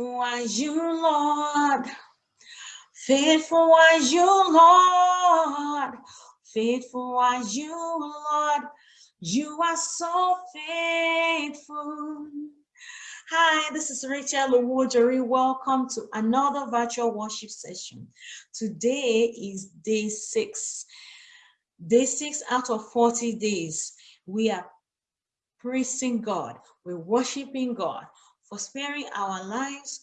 Faithful as you, Lord. Faithful as you, Lord. Faithful as you, Lord. You are so faithful. Hi, this is Rachel Owojori. Welcome to another virtual worship session. Today is day six. Day six out of 40 days. We are praising God. We're worshiping God for sparing our lives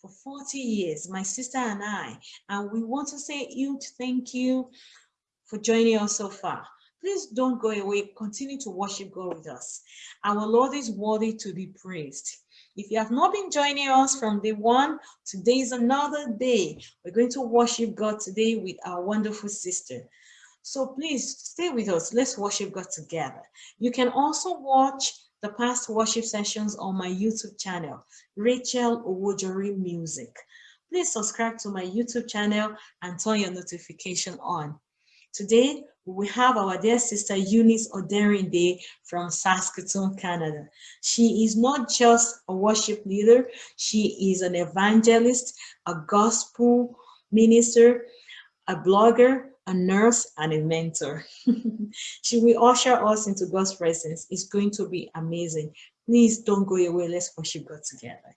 for 40 years, my sister and I. And we want to say huge thank you for joining us so far. Please don't go away. Continue to worship God with us. Our Lord is worthy to be praised. If you have not been joining us from day one, today is another day. We're going to worship God today with our wonderful sister. So please stay with us. Let's worship God together. You can also watch the past worship sessions on my YouTube channel, Rachel Owojori Music. Please subscribe to my YouTube channel and turn your notification on. Today, we have our dear sister Eunice Oderinde from Saskatoon, Canada. She is not just a worship leader, she is an evangelist, a gospel minister, a blogger, a nurse, and a mentor. she will usher us into God's presence. It's going to be amazing. Please don't go away. Let's worship God together.